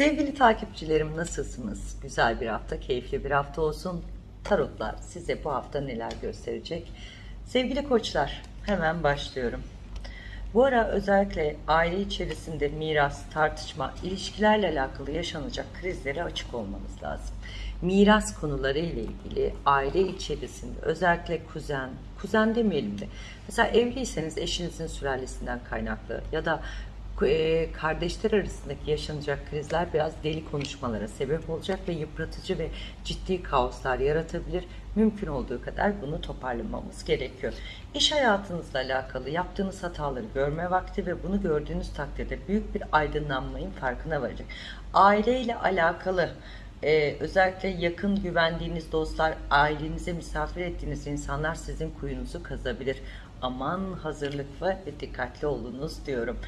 Sevgili takipçilerim nasılsınız? Güzel bir hafta, keyifli bir hafta olsun. Tarotlar size bu hafta neler gösterecek? Sevgili koçlar hemen başlıyorum. Bu ara özellikle aile içerisinde miras, tartışma, ilişkilerle alakalı yaşanacak krizlere açık olmanız lazım. Miras konuları ile ilgili aile içerisinde özellikle kuzen, kuzen demeyelim de mesela evliyseniz eşinizin sülalesinden kaynaklı ya da kardeşler arasındaki yaşanacak krizler biraz deli konuşmalara sebep olacak ve yıpratıcı ve ciddi kaoslar yaratabilir. Mümkün olduğu kadar bunu toparlamamız gerekiyor. İş hayatınızla alakalı yaptığınız hataları görme vakti ve bunu gördüğünüz takdirde büyük bir aydınlanmayın farkına varacak. Aileyle alakalı ee, özellikle yakın güvendiğiniz dostlar, ailenize misafir ettiğiniz insanlar sizin kuyunuzu kazabilir. Aman hazırlıklı ve dikkatli olunuz diyorum.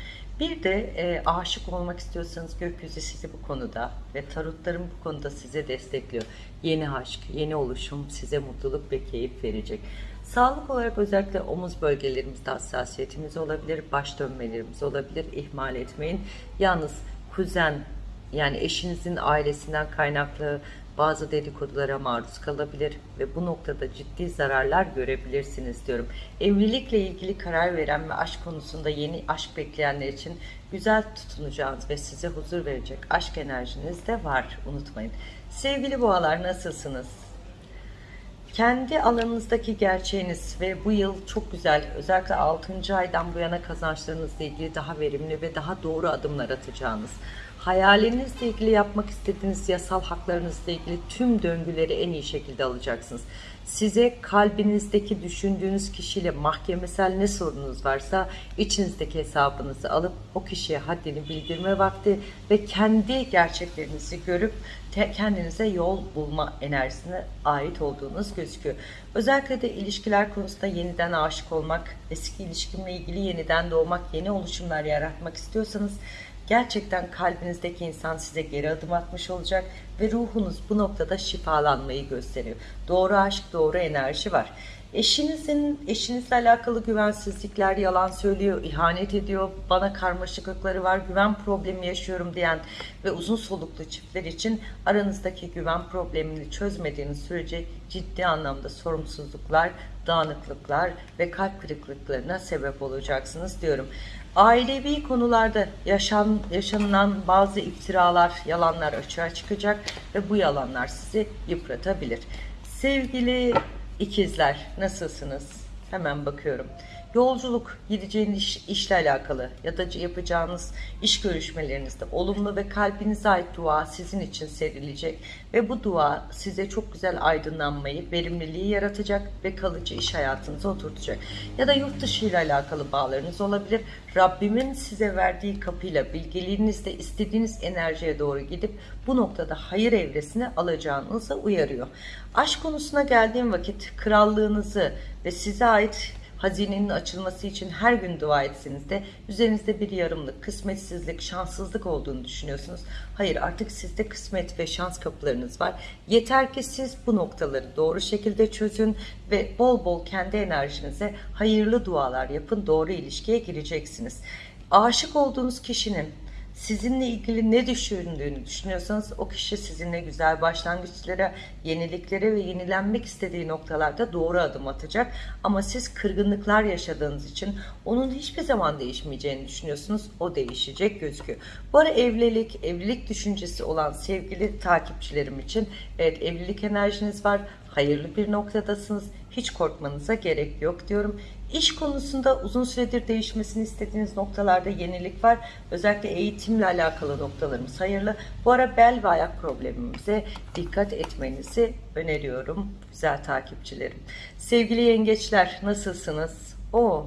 Bir de e, aşık olmak istiyorsanız gökyüzü sizi bu konuda ve tarotlarım bu konuda size destekliyor. Yeni aşk, yeni oluşum size mutluluk ve keyif verecek. Sağlık olarak özellikle omuz bölgelerimizde hassasiyetimiz olabilir, baş dönmelerimiz olabilir. İhmal etmeyin. Yalnız kuzen yani eşinizin ailesinden kaynaklı bazı dedikodulara maruz kalabilir ve bu noktada ciddi zararlar görebilirsiniz diyorum. Evlilikle ilgili karar veren ve aşk konusunda yeni aşk bekleyenler için güzel tutunacağınız ve size huzur verecek aşk enerjiniz de var unutmayın. Sevgili boğalar nasılsınız? Kendi alanınızdaki gerçeğiniz ve bu yıl çok güzel özellikle 6. aydan bu yana kazançlarınızla ilgili daha verimli ve daha doğru adımlar atacağınız hayalinizle ilgili yapmak istediğiniz yasal haklarınızla ilgili tüm döngüleri en iyi şekilde alacaksınız. Size kalbinizdeki düşündüğünüz kişiyle mahkemesel ne sorunuz varsa içinizdeki hesabınızı alıp o kişiye haddini bildirme vakti ve kendi gerçeklerinizi görüp kendinize yol bulma enerjisine ait olduğunuz gözüküyor. Özellikle de ilişkiler konusunda yeniden aşık olmak, eski ilişkimle ilgili yeniden doğmak, yeni oluşumlar yaratmak istiyorsanız Gerçekten kalbinizdeki insan size geri adım atmış olacak ve ruhunuz bu noktada şifalanmayı gösteriyor. Doğru aşk, doğru enerji var. Eşinizin eşinizle alakalı güvensizlikler, yalan söylüyor, ihanet ediyor, bana karmaşıklıkları var, güven problemi yaşıyorum diyen ve uzun soluklu çiftler için aranızdaki güven problemini çözmediğiniz sürece ciddi anlamda sorumsuzluklar, dağınıklıklar ve kalp kırıklıklarına sebep olacaksınız diyorum. Ailevi konularda yaşan, yaşanılan bazı iftiralar, yalanlar açığa çıkacak ve bu yalanlar sizi yıpratabilir. Sevgili ikizler nasılsınız? Hemen bakıyorum. Yolculuk, gideceğiniz iş, işle alakalı ya da yapacağınız iş görüşmelerinizde olumlu ve kalbinize ait dua sizin için serilecek ve bu dua size çok güzel aydınlanmayı, verimliliği yaratacak ve kalıcı iş hayatınıza oturtacak. Ya da yurt dışı ile alakalı bağlarınız olabilir. Rabbimin size verdiği kapıyla bilgiliğinizde istediğiniz enerjiye doğru gidip bu noktada hayır evresine alacağınızı uyarıyor. Aşk konusuna geldiğim vakit krallığınızı ve size ait hazinenin açılması için her gün dua etseniz de üzerinizde bir yarımlık, kısmetsizlik, şanssızlık olduğunu düşünüyorsunuz. Hayır artık sizde kısmet ve şans kapılarınız var. Yeter ki siz bu noktaları doğru şekilde çözün ve bol bol kendi enerjinize hayırlı dualar yapın. Doğru ilişkiye gireceksiniz. Aşık olduğunuz kişinin sizinle ilgili ne düşündüğünü düşünüyorsanız o kişi sizinle güzel başlangıçlara, yeniliklere ve yenilenmek istediği noktalarda doğru adım atacak. Ama siz kırgınlıklar yaşadığınız için onun hiçbir zaman değişmeyeceğini düşünüyorsunuz. O değişecek gözüküyor. Bu ara evlilik, evlilik düşüncesi olan sevgili takipçilerim için evet evlilik enerjiniz var. Hayırlı bir noktadasınız. Hiç korkmanıza gerek yok diyorum. İş konusunda uzun süredir değişmesini istediğiniz noktalarda yenilik var. Özellikle eğitimle alakalı noktalarımız hayırlı. Bu ara bel ve ayak problemimize dikkat etmenizi öneriyorum güzel takipçilerim. Sevgili yengeçler nasılsınız? O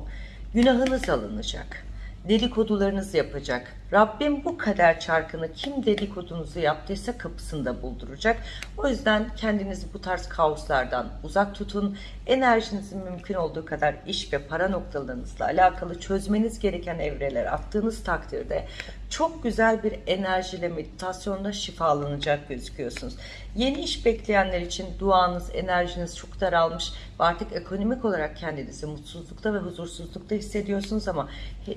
günahınız alınacak dedikodularınız yapacak. Rabbim bu kader çarkını kim dedikodunuzu yaptıysa kapısında bulduracak. O yüzden kendinizi bu tarz kaoslardan uzak tutun. Enerjinizin mümkün olduğu kadar iş ve para noktalarınızla alakalı çözmeniz gereken evreler attığınız takdirde çok güzel bir enerjiyle meditasyonla şifalanacak gözüküyorsunuz. Yeni iş bekleyenler için duanız, enerjiniz çok daralmış ve artık ekonomik olarak kendinizi mutsuzlukta ve huzursuzlukta hissediyorsunuz ama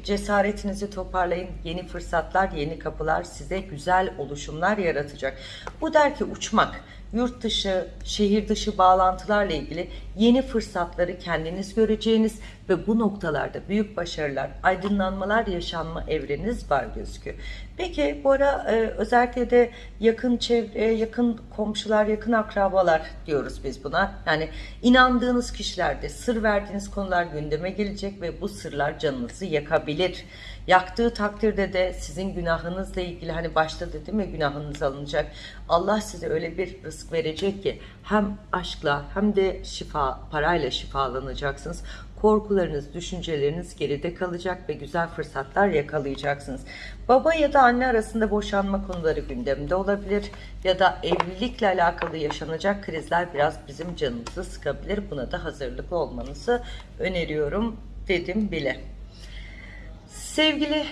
cesaretinizi toparlayın. Yeni fırsatlar fırsatlar, yeni kapılar size güzel oluşumlar yaratacak. Bu der ki uçmak, yurt dışı, şehir dışı bağlantılarla ilgili yeni fırsatları kendiniz göreceğiniz ve bu noktalarda büyük başarılar, aydınlanmalar yaşanma evreniz var gözüküyor. Peki bu ara e, özellikle de yakın çevre, yakın komşular, yakın akrabalar diyoruz biz buna. Yani inandığınız kişilerde sır verdiğiniz konular gündeme gelecek ve bu sırlar canınızı yakabilir. Yaktığı takdirde de sizin günahınızla ilgili hani başta dedim ya günahınız alınacak. Allah size öyle bir rızık verecek ki hem aşkla hem de şifa parayla şifalanacaksınız. Korkularınız, düşünceleriniz geride kalacak ve güzel fırsatlar yakalayacaksınız. Baba ya da anne arasında boşanma konuları gündemde olabilir ya da evlilikle alakalı yaşanacak krizler biraz bizim canımızı sıkabilir. Buna da hazırlıklı olmanızı öneriyorum dedim bile. Sevgili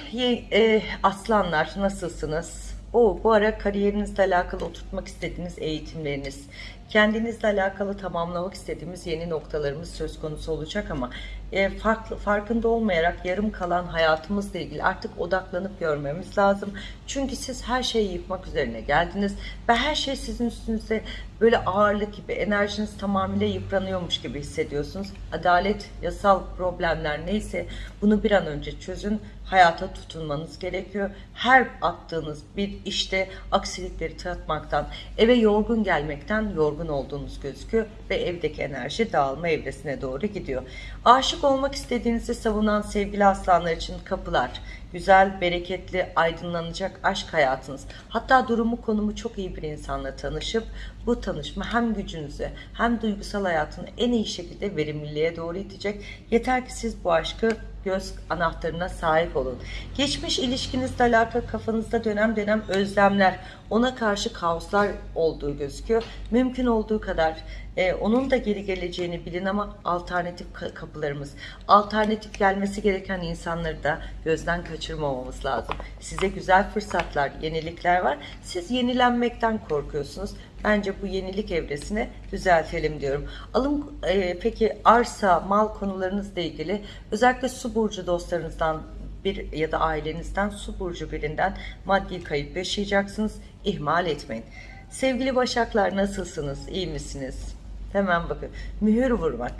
e, aslanlar nasılsınız? O bu ara kariyerinizle alakalı oturtmak istediğiniz eğitimleriniz, kendinizle alakalı tamamlamak istediğimiz yeni noktalarımız söz konusu olacak ama e, farklı farkında olmayarak yarım kalan hayatımızla ilgili artık odaklanıp görmemiz lazım. Çünkü siz her şeyi yıkmak üzerine geldiniz ve her şey sizin üstünüze böyle ağırlık gibi enerjiniz tamamıyla yıpranıyormuş gibi hissediyorsunuz. Adalet, yasal problemler neyse bunu bir an önce çözün. Hayata tutunmanız gerekiyor. Her attığınız bir işte aksilikleri tatmaktan, eve yorgun gelmekten yorgun olduğunuz gözüküyor ve evdeki enerji dağılma evresine doğru gidiyor. Aşık olmak istediğinizi savunan sevgili aslanlar için kapılar, güzel, bereketli, aydınlanacak aşk hayatınız. Hatta durumu konumu çok iyi bir insanla tanışıp bu tanışma hem gücünüzü hem duygusal hayatını en iyi şekilde verimliliğe doğru itecek. Yeter ki siz bu aşkı göz anahtarına sahip olun. Geçmiş ilişkinizle alakalı kafanızda dönem dönem özlemler, ona karşı kaoslar olduğu gözüküyor. Mümkün olduğu kadar e, onun da geri geleceğini bilin ama alternatif ka- kapılarımız, alternatif gelmesi gereken insanları da gözden kaçırmamamız lazım. Size güzel fırsatlar, yenilikler var. Siz yenilenmekten korkuyorsunuz. Bence bu yenilik evresini düzeltelim diyorum. Alım e, peki arsa, mal konularınızla ilgili özellikle su burcu dostlarınızdan bir ya da ailenizden su burcu birinden maddi kayıp yaşayacaksınız. İhmal etmeyin. Sevgili Başaklar nasılsınız? İyi misiniz? Hemen bakın. Mühür vurmak.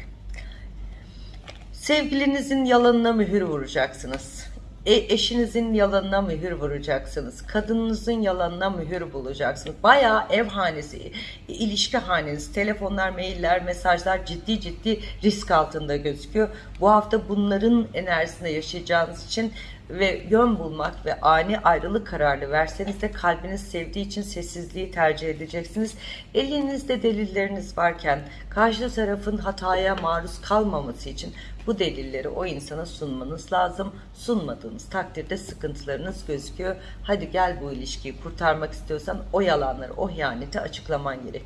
Sevgilinizin yalanına mühür vuracaksınız. E, eşinizin yalanına mühür vuracaksınız. Kadınınızın yalanına mühür bulacaksınız. Bayağı ev hanesi, ilişki haneniz, telefonlar, mailler, mesajlar ciddi ciddi risk altında gözüküyor. Bu hafta bunların enerjisinde yaşayacağınız için ve yön bulmak ve ani ayrılık kararı verseniz de kalbiniz sevdiği için sessizliği tercih edeceksiniz. Elinizde delilleriniz varken karşı tarafın hataya maruz kalmaması için bu delilleri o insana sunmanız lazım. Sunmadığınız takdirde sıkıntılarınız gözüküyor. Hadi gel bu ilişkiyi kurtarmak istiyorsan o yalanları, o ihaneti açıklaman gerek.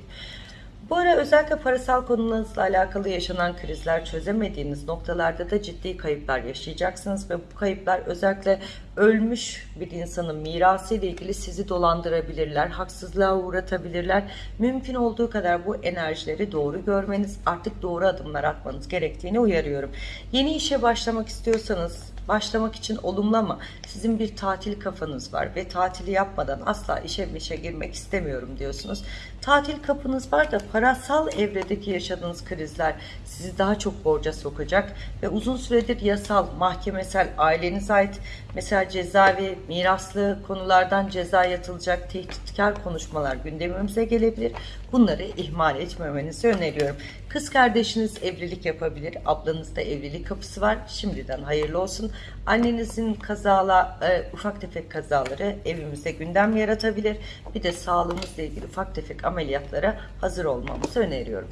Bu ara özellikle parasal konularınızla alakalı yaşanan krizler çözemediğiniz noktalarda da ciddi kayıplar yaşayacaksınız ve bu kayıplar özellikle ölmüş bir insanın mirası ile ilgili sizi dolandırabilirler, haksızlığa uğratabilirler. Mümkün olduğu kadar bu enerjileri doğru görmeniz, artık doğru adımlar atmanız gerektiğini uyarıyorum. Yeni işe başlamak istiyorsanız başlamak için olumlu ama sizin bir tatil kafanız var ve tatili yapmadan asla işe işe girmek istemiyorum diyorsunuz. Tatil kapınız var da parasal evredeki yaşadığınız krizler sizi daha çok borca sokacak ve uzun süredir yasal, mahkemesel, ailenize ait mesela cezaevi, miraslı konulardan ceza yatılacak tehditkar konuşmalar gündemimize gelebilir. Bunları ihmal etmemenizi öneriyorum. Kız kardeşiniz evlilik yapabilir. Ablanızda evlilik kapısı var. Şimdiden hayırlı olsun. Annenizin kazala, e, ufak tefek kazaları evimizde gündem yaratabilir. Bir de sağlığımızla ilgili ufak tefek ameliyatlara hazır olmamızı öneriyorum.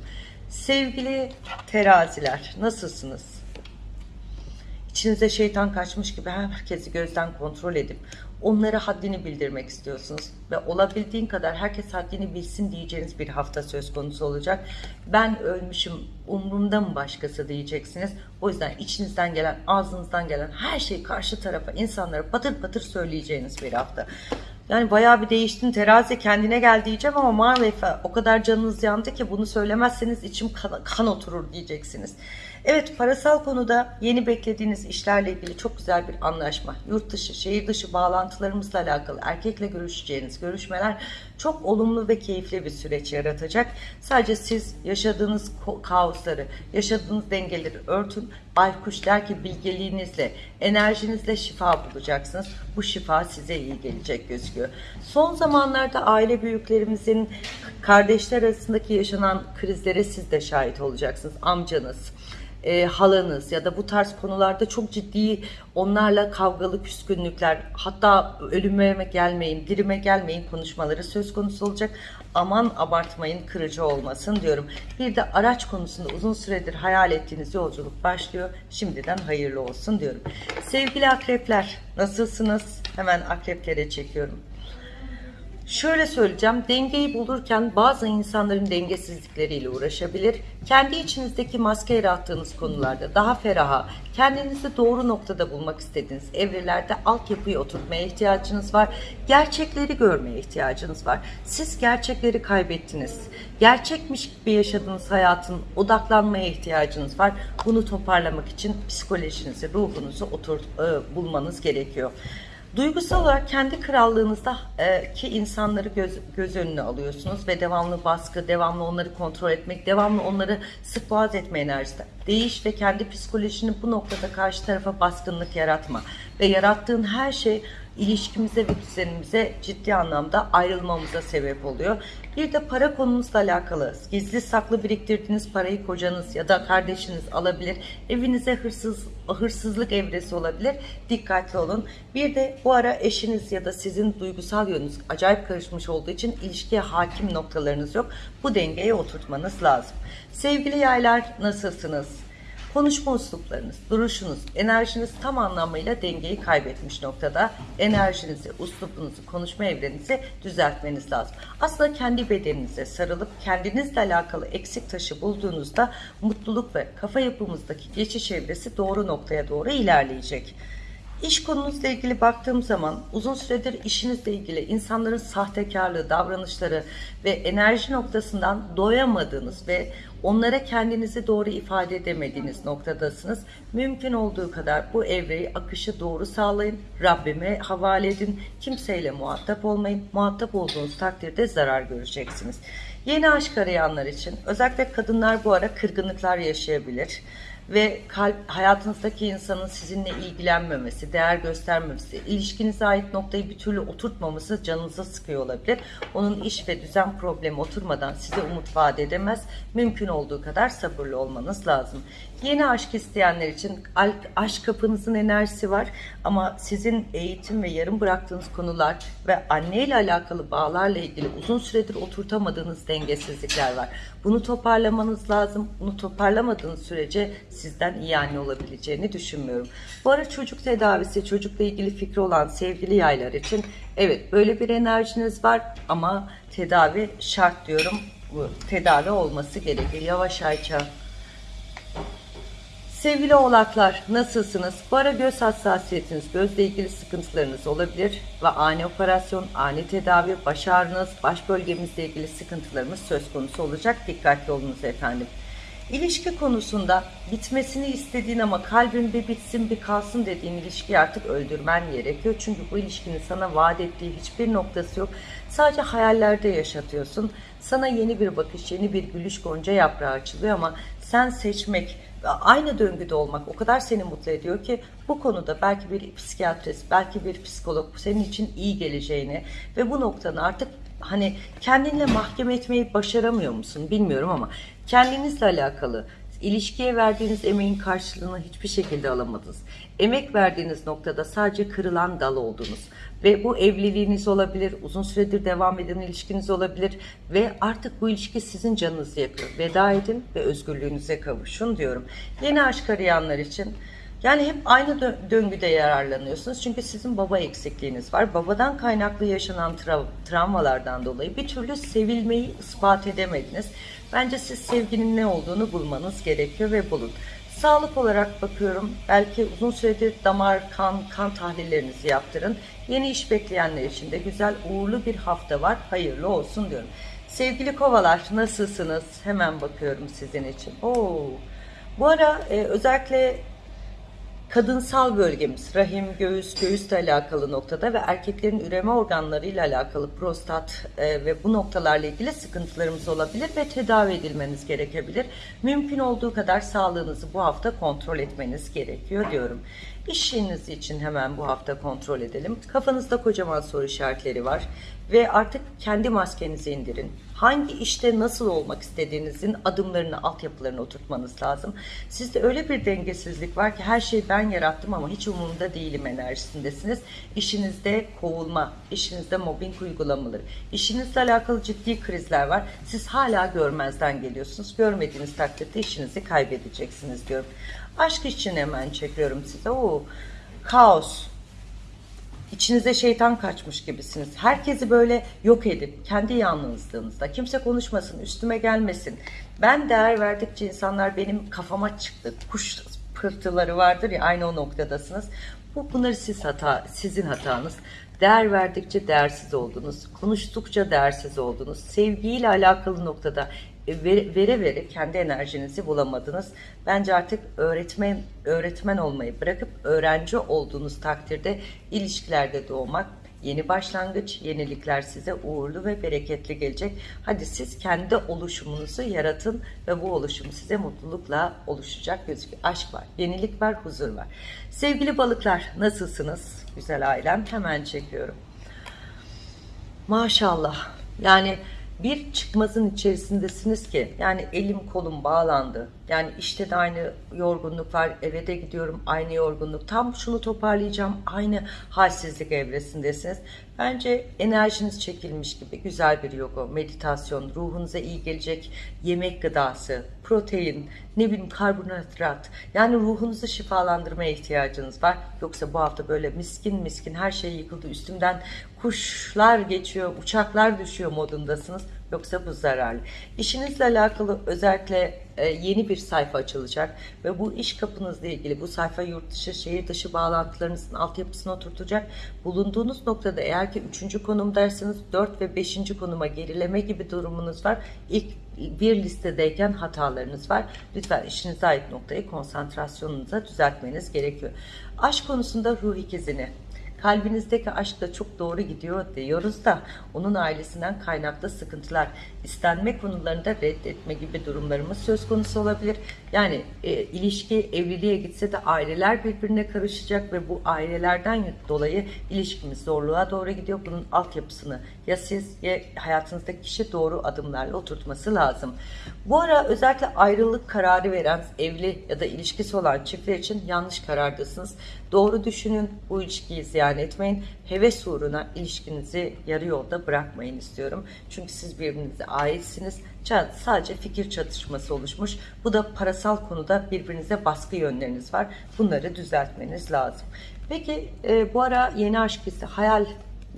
Sevgili teraziler nasılsınız? İçinize şeytan kaçmış gibi herkesi gözden kontrol edip onlara haddini bildirmek istiyorsunuz ve olabildiğin kadar herkes haddini bilsin diyeceğiniz bir hafta söz konusu olacak. Ben ölmüşüm umurumda mı başkası diyeceksiniz. O yüzden içinizden gelen ağzınızdan gelen her şeyi karşı tarafa insanlara patır patır söyleyeceğiniz bir hafta. Yani bayağı bir değiştin terazi kendine gel diyeceğim ama maalesef o kadar canınız yandı ki bunu söylemezseniz içim kan, kan oturur diyeceksiniz. Evet parasal konuda yeni beklediğiniz işlerle ilgili çok güzel bir anlaşma. Yurt dışı, şehir dışı bağlantılarımızla alakalı erkekle görüşeceğiniz görüşmeler çok olumlu ve keyifli bir süreç yaratacak. Sadece siz yaşadığınız kaosları, yaşadığınız dengeleri örtün. Baykuş der ki bilgeliğinizle, enerjinizle şifa bulacaksınız. Bu şifa size iyi gelecek gözüküyor. Son zamanlarda aile büyüklerimizin kardeşler arasındaki yaşanan krizlere siz de şahit olacaksınız. Amcanız, e, halanız ya da bu tarz konularda çok ciddi onlarla kavgalı küskünlükler hatta ölüme gelmeyin, dirime gelmeyin konuşmaları söz konusu olacak. Aman abartmayın kırıcı olmasın diyorum. Bir de araç konusunda uzun süredir hayal ettiğiniz yolculuk başlıyor. Şimdiden hayırlı olsun diyorum. Sevgili akrepler nasılsınız? Hemen akreplere çekiyorum. Şöyle söyleyeceğim, dengeyi bulurken bazı insanların dengesizlikleriyle uğraşabilir. Kendi içinizdeki maske yarattığınız konularda daha feraha, kendinizi doğru noktada bulmak istediğiniz evrelerde altyapıyı oturtmaya ihtiyacınız var. Gerçekleri görmeye ihtiyacınız var. Siz gerçekleri kaybettiniz. Gerçekmiş gibi yaşadığınız hayatın odaklanmaya ihtiyacınız var. Bunu toparlamak için psikolojinizi, ruhunuzu otur, e, bulmanız gerekiyor. Duygusal olarak kendi krallığınızda e, insanları göz, göz önüne alıyorsunuz ve devamlı baskı, devamlı onları kontrol etmek, devamlı onları sık etme enerjisi. Değiş ve kendi psikolojini bu noktada karşı tarafa baskınlık yaratma. Ve yarattığın her şey ilişkimize ve düzenimize ciddi anlamda ayrılmamıza sebep oluyor. Bir de para konunuzla alakalı gizli saklı biriktirdiğiniz parayı kocanız ya da kardeşiniz alabilir. Evinize hırsız hırsızlık evresi olabilir. Dikkatli olun. Bir de bu ara eşiniz ya da sizin duygusal yönünüz acayip karışmış olduğu için ilişkiye hakim noktalarınız yok. Bu dengeye oturtmanız lazım. Sevgili yaylar nasılsınız? Konuşma usluplarınız, duruşunuz, enerjiniz tam anlamıyla dengeyi kaybetmiş noktada. Enerjinizi, uslubunuzu, konuşma evrenizi düzeltmeniz lazım. Aslında kendi bedeninize sarılıp kendinizle alakalı eksik taşı bulduğunuzda mutluluk ve kafa yapımızdaki geçiş evresi doğru noktaya doğru ilerleyecek. İş konunuzla ilgili baktığım zaman uzun süredir işinizle ilgili insanların sahtekarlığı, davranışları ve enerji noktasından doyamadığınız ve onlara kendinizi doğru ifade edemediğiniz noktadasınız. Mümkün olduğu kadar bu evreyi akışı doğru sağlayın. Rabbime havale edin. Kimseyle muhatap olmayın. Muhatap olduğunuz takdirde zarar göreceksiniz. Yeni aşk arayanlar için özellikle kadınlar bu ara kırgınlıklar yaşayabilir ve kalp hayatınızdaki insanın sizinle ilgilenmemesi, değer göstermemesi, ilişkinize ait noktayı bir türlü oturtmaması canınıza sıkıyor olabilir. Onun iş ve düzen problemi oturmadan size umut vaat edemez. Mümkün olduğu kadar sabırlı olmanız lazım. Yeni aşk isteyenler için aşk kapınızın enerjisi var ama sizin eğitim ve yarım bıraktığınız konular ve anne ile alakalı bağlarla ilgili uzun süredir oturtamadığınız dengesizlikler var. Bunu toparlamanız lazım. Bunu toparlamadığınız sürece sizden iyi anne olabileceğini düşünmüyorum. Bu ara çocuk tedavisi, çocukla ilgili fikri olan sevgili yaylar için evet böyle bir enerjiniz var ama tedavi şart diyorum. Bu tedavi olması gerekir. Yavaş Ayça. Sevgili oğlaklar nasılsınız? Bu ara göz hassasiyetiniz, gözle ilgili sıkıntılarınız olabilir ve ani operasyon, ani tedavi, baş ağrınız, baş bölgemizle ilgili sıkıntılarımız söz konusu olacak. Dikkatli olunuz efendim. İlişki konusunda bitmesini istediğin ama kalbinde bitsin bir kalsın dediğin ilişkiyi artık öldürmen gerekiyor. Çünkü bu ilişkinin sana vaat ettiği hiçbir noktası yok. Sadece hayallerde yaşatıyorsun. Sana yeni bir bakış, yeni bir gülüş gonca yaprağı açılıyor ama sen seçmek, aynı döngüde olmak o kadar seni mutlu ediyor ki bu konuda belki bir psikiyatrist, belki bir psikolog senin için iyi geleceğini ve bu noktanı artık hani kendinle mahkeme etmeyi başaramıyor musun bilmiyorum ama kendinizle alakalı ilişkiye verdiğiniz emeğin karşılığını hiçbir şekilde alamadınız. Emek verdiğiniz noktada sadece kırılan dal oldunuz. Ve bu evliliğiniz olabilir, uzun süredir devam eden ilişkiniz olabilir ve artık bu ilişki sizin canınızı yakıyor. Veda edin ve özgürlüğünüze kavuşun diyorum. Yeni aşk arayanlar için yani hep aynı döngüde yararlanıyorsunuz. Çünkü sizin baba eksikliğiniz var. Babadan kaynaklı yaşanan tra travmalardan dolayı bir türlü sevilmeyi ispat edemediniz. Bence siz sevginin ne olduğunu bulmanız gerekiyor ve bulun. Sağlık olarak bakıyorum. Belki uzun süredir damar, kan, kan tahlillerinizi yaptırın. Yeni iş bekleyenler için de güzel, uğurlu bir hafta var. Hayırlı olsun diyorum. Sevgili kovalar nasılsınız? Hemen bakıyorum sizin için. Oo, Bu ara e, özellikle kadınsal bölgemiz, rahim, göğüs, göğüsle alakalı noktada ve erkeklerin üreme organlarıyla alakalı prostat e, ve bu noktalarla ilgili sıkıntılarımız olabilir ve tedavi edilmeniz gerekebilir. Mümkün olduğu kadar sağlığınızı bu hafta kontrol etmeniz gerekiyor diyorum. İşiniz için hemen bu hafta kontrol edelim. Kafanızda kocaman soru işaretleri var ve artık kendi maskenizi indirin. Hangi işte nasıl olmak istediğinizin adımlarını, altyapılarını oturtmanız lazım. Sizde öyle bir dengesizlik var ki her şeyi ben yarattım ama hiç umurumda değilim enerjisindesiniz. İşinizde kovulma, işinizde mobbing uygulamaları, işinizle alakalı ciddi krizler var. Siz hala görmezden geliyorsunuz. Görmediğiniz takdirde işinizi kaybedeceksiniz diyorum. Aşk için hemen çekiyorum size. Oo, kaos, İçinize şeytan kaçmış gibisiniz. Herkesi böyle yok edip kendi yalnızlığınızda kimse konuşmasın, üstüme gelmesin. Ben değer verdikçe insanlar benim kafama çıktı. Kuş pırtıları vardır ya aynı o noktadasınız. Bu bunları siz hata, sizin hatanız. Değer verdikçe değersiz oldunuz. Konuştukça değersiz oldunuz. Sevgiyle alakalı noktada vere vere, kendi enerjinizi bulamadınız. Bence artık öğretmen öğretmen olmayı bırakıp öğrenci olduğunuz takdirde ilişkilerde doğmak Yeni başlangıç, yenilikler size uğurlu ve bereketli gelecek. Hadi siz kendi oluşumunuzu yaratın ve bu oluşum size mutlulukla oluşacak gözüküyor. Aşk var, yenilik var, huzur var. Sevgili balıklar nasılsınız? Güzel ailem hemen çekiyorum. Maşallah. Yani bir çıkmazın içerisindesiniz ki yani elim kolum bağlandı. Yani işte de aynı yorgunluk var. Eve de gidiyorum aynı yorgunluk. Tam şunu toparlayacağım. Aynı halsizlik evresindesiniz. Bence enerjiniz çekilmiş gibi güzel bir yoga, meditasyon, ruhunuza iyi gelecek yemek gıdası, protein, ne bileyim karbonhidrat. Yani ruhunuzu şifalandırmaya ihtiyacınız var. Yoksa bu hafta böyle miskin miskin her şey yıkıldı. Üstümden kuşlar geçiyor, uçaklar düşüyor modundasınız. Yoksa bu zararlı. İşinizle alakalı özellikle e, yeni bir sayfa açılacak ve bu iş kapınızla ilgili bu sayfa yurt dışı, şehir dışı bağlantılarınızın altyapısını oturtacak. Bulunduğunuz noktada eğer ki 3. konumdaysanız 4 ve 5. konuma gerileme gibi durumunuz var. İlk bir listedeyken hatalarınız var. Lütfen işinize ait noktayı konsantrasyonunuza düzeltmeniz gerekiyor. Aşk konusunda ruh ikizini kalbinizdeki aşk da çok doğru gidiyor diyoruz da onun ailesinden kaynaklı sıkıntılar, istenme konularında reddetme gibi durumlarımız söz konusu olabilir. Yani e, ilişki evliliğe gitse de aileler birbirine karışacak ve bu ailelerden dolayı ilişkimiz zorluğa doğru gidiyor. Bunun altyapısını ya siz ya hayatınızdaki kişi doğru adımlarla oturtması lazım. Bu ara özellikle ayrılık kararı veren evli ya da ilişkisi olan çiftler için yanlış karardasınız. Doğru düşünün, bu ilişkiyi ziyan etmeyin. Heves uğruna ilişkinizi yarı yolda bırakmayın istiyorum. Çünkü siz birbirinize aitsiniz. Sadece fikir çatışması oluşmuş. Bu da parasal konuda birbirinize baskı yönleriniz var. Bunları düzeltmeniz lazım. Peki e, bu ara yeni aşk hissi, hayal,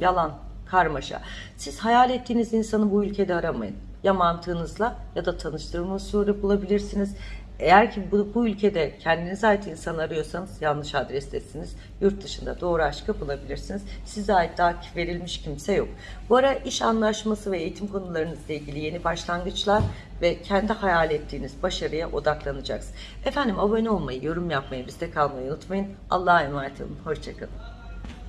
yalan, karmaşa. Siz hayal ettiğiniz insanı bu ülkede aramayın. Ya mantığınızla ya da tanıştırma usulü bulabilirsiniz. Eğer ki bu, bu ülkede kendinize ait insan arıyorsanız yanlış adrestesiniz. Yurt dışında doğru aşkı bulabilirsiniz. Size ait daha verilmiş kimse yok. Bu ara iş anlaşması ve eğitim konularınızla ilgili yeni başlangıçlar ve kendi hayal ettiğiniz başarıya odaklanacaksınız. Efendim abone olmayı, yorum yapmayı, bizde kalmayı unutmayın. Allah'a emanet olun. Hoşçakalın.